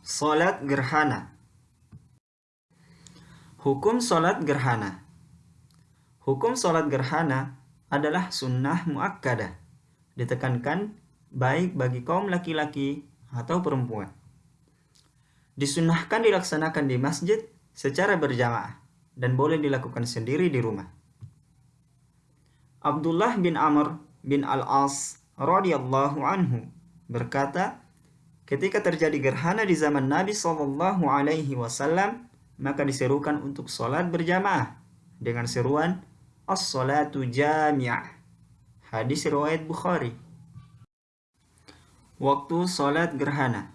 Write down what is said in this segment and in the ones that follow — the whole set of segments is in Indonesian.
Salat gerhana Hukum salat gerhana Hukum salat gerhana adalah sunnah muakkadah. Ditekankan baik bagi kaum laki-laki atau perempuan. Disunnahkan dilaksanakan di masjid secara berjamaah dan boleh dilakukan sendiri di rumah. Abdullah bin Amr bin Al-As radhiyallahu anhu berkata, ketika terjadi gerhana di zaman Nabi Shallallahu alaihi wasallam, maka diserukan untuk sholat berjamaah dengan seruan As-salatu jami'ah. Hadis riwayat Bukhari. Waktu sholat gerhana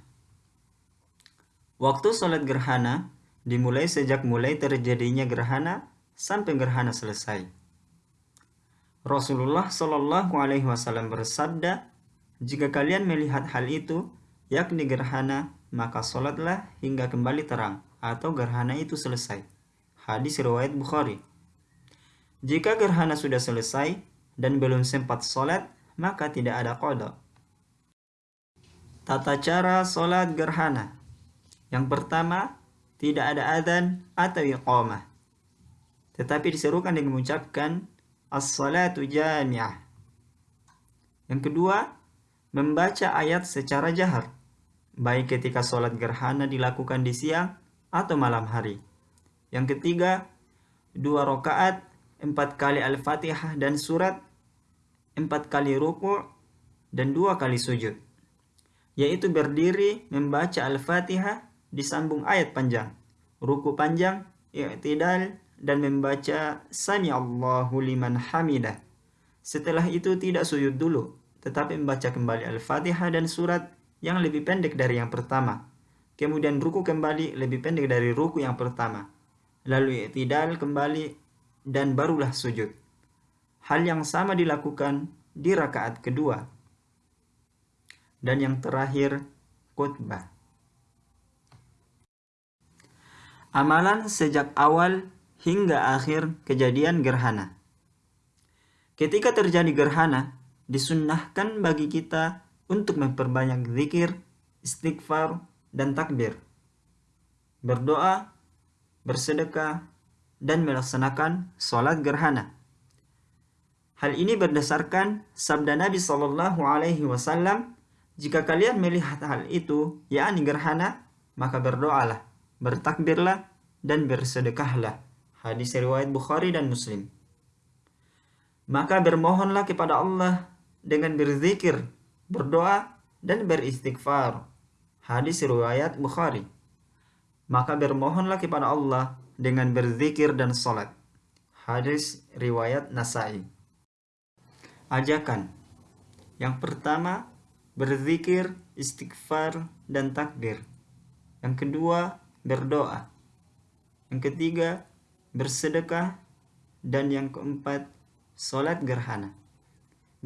Waktu sholat gerhana dimulai sejak mulai terjadinya gerhana sampai gerhana selesai. Rasulullah Shallallahu Alaihi Wasallam bersabda, jika kalian melihat hal itu, yakni gerhana, maka sholatlah hingga kembali terang atau gerhana itu selesai. Hadis riwayat Bukhari. Jika gerhana sudah selesai dan belum sempat sholat, maka tidak ada kodok. Tata cara sholat gerhana. Yang pertama, tidak ada adzan atau iqamah. Tetapi diserukan dengan mengucapkan as-salatu jami'ah. Yang kedua, membaca ayat secara jahar, baik ketika sholat gerhana dilakukan di siang atau malam hari. Yang ketiga, dua rakaat, empat kali Al-Fatihah dan surat, empat kali ruku, dan dua kali sujud. Yaitu berdiri membaca Al-Fatihah disambung ayat panjang, ruku panjang, i'tidal, dan membaca Sami Allahu liman hamidah. Setelah itu tidak sujud dulu, tetapi membaca kembali Al-Fatihah dan surat yang lebih pendek dari yang pertama Kemudian ruku kembali lebih pendek dari ruku yang pertama. Lalu i'tidal kembali dan barulah sujud. Hal yang sama dilakukan di rakaat kedua. Dan yang terakhir, khutbah. Amalan sejak awal hingga akhir kejadian gerhana. Ketika terjadi gerhana, disunnahkan bagi kita untuk memperbanyak zikir, istighfar, dan takbir, berdoa, bersedekah, dan melaksanakan sholat gerhana. Hal ini berdasarkan sabda Nabi Shallallahu Alaihi Wasallam, jika kalian melihat hal itu, yakni gerhana, maka berdoalah, bertakbirlah, dan bersedekahlah. Hadis riwayat Bukhari dan Muslim. Maka bermohonlah kepada Allah dengan berzikir, berdoa, dan beristighfar Hadis riwayat Bukhari. Maka bermohonlah kepada Allah dengan berzikir dan salat. Hadis riwayat Nasai. Ajakan. Yang pertama, berzikir, istighfar, dan takbir. Yang kedua, berdoa. Yang ketiga, bersedekah. Dan yang keempat, sholat gerhana.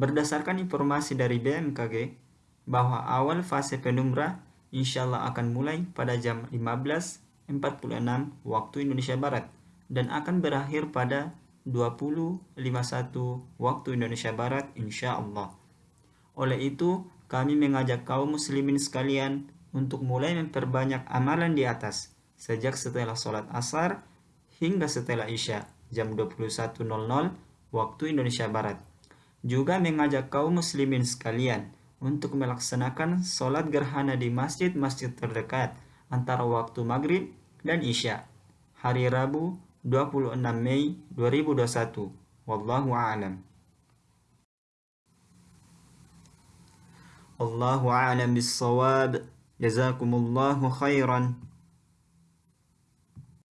Berdasarkan informasi dari BMKG, bahwa awal fase penumrah insya Allah akan mulai pada jam 15.46 waktu Indonesia Barat dan akan berakhir pada 20.51 waktu Indonesia Barat insya Allah. Oleh itu, kami mengajak kaum muslimin sekalian untuk mulai memperbanyak amalan di atas sejak setelah sholat asar hingga setelah isya jam 21.00 waktu Indonesia Barat. Juga mengajak kaum muslimin sekalian untuk melaksanakan sholat gerhana di masjid-masjid terdekat antara waktu maghrib dan isya hari Rabu 26 Mei 2021 wallahu a'lam. Allahu a'lam bis-shawab. Jazakumullahu khairan